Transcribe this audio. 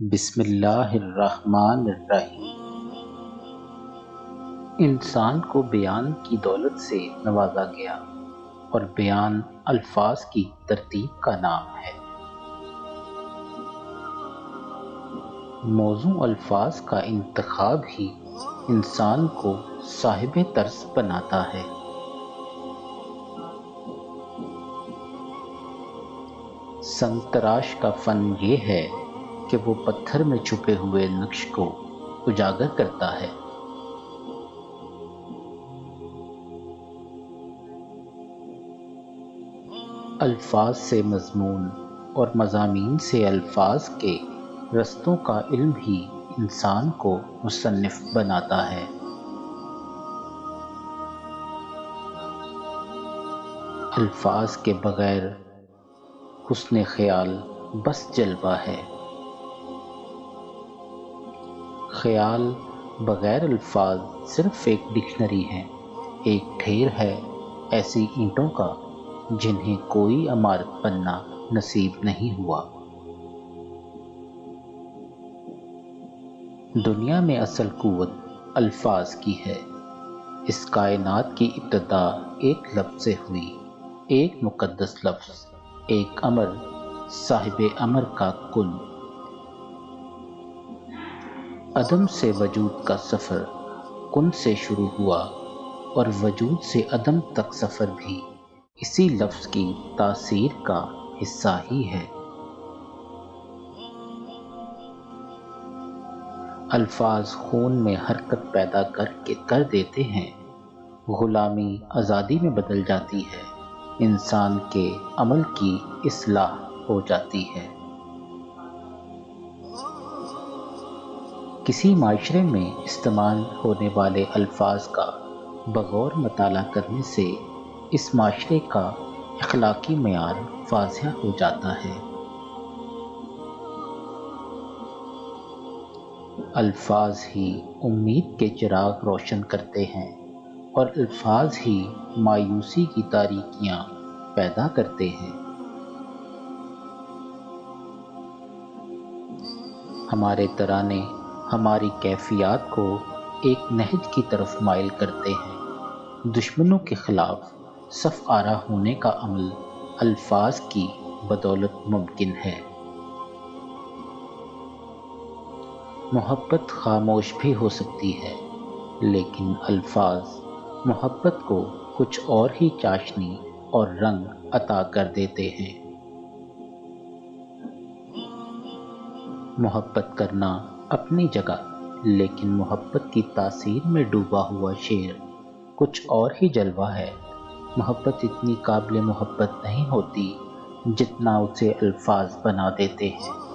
بسم اللہ الرحمن الرحیم۔ انسان کو بیان کی دولت سے نوازا گیا اور بیان الفاظ کی ترتیب کا نام ہے۔ موضوع الفاظ کا انتخاب ہی انسان کو صاحب طرز بناتا ہے۔ سنگ تراش کا فن یہ ہے کہ وہ پتھر میں چھپے ہوئے نقش کو اجاگر کرتا ہے۔ الفاظ سے مضمون اور مضامین سے الفاظ کے رستوں کا علم ہی انسان کو مصنف بناتا ہے۔ الفاظ کے بغیر حسن خیال بس جلوہ ہے۔ خیال بغیر الفاظ صرف ایک ڈکشنری ہے۔ ایک ڈھیر ہے ایسی اینٹوں کا جنہیں کوئی عمارت بننا نصیب نہیں ہوا۔ دنیا میں اصل قوت الفاظ کی ہے۔ اس کائنات کی ابتدا ایک لفظ سے ہوئی۔ ایک مقدس لفظ، ایک امر، صاحب امر کا کل۔ عدم سے وجود کا سفر کن سے شروع ہوا اور وجود سے عدم تک سفر بھی اسی لفظ کی تاثیر کا حصہ ہی ہے۔ الفاظ خون میں حرکت پیدا کر کے کر دیتے ہیں۔ غلامی آزادی میں بدل جاتی ہے۔ انسان کے عمل کی اصلاح ہو جاتی ہے۔ کسی معاشرے میں استعمال ہونے والے الفاظ کا بغور مطالعہ کرنے سے اس معاشرے کا اخلاقی معیار واضح ہو جاتا ہے۔ الفاظ ہی امید کے چراغ روشن کرتے ہیں اور الفاظ ہی مایوسی کی تاریکیاں پیدا کرتے ہیں۔ ہمارے ترانے ہماری کیفیات کو ایک نہج کی طرف مائل کرتے ہیں۔ دشمنوں کے خلاف صف آرا ہونے کا عمل الفاظ کی بدولت ممکن ہے۔ محبت خاموش بھی ہو سکتی ہے، لیکن الفاظ محبت کو کچھ اور ہی چاشنی اور رنگ عطا کر دیتے ہیں۔ محبت کرنا اپنی جگہ، لیکن محبت کی تاثیر میں ڈوبا ہوا شعر۔ کچھ اور ہی جلوہ ہے۔ محبت اتنی قابل محبت نہیں ہوتی جتنا اسے الفاظ بنا دیتے ہیں۔